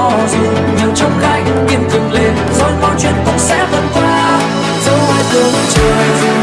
cho dù nhiều trong gai kiên cường lên rồi mọi chuyện cũng sẽ vượt qua. Dẫu ai tưởng trời dù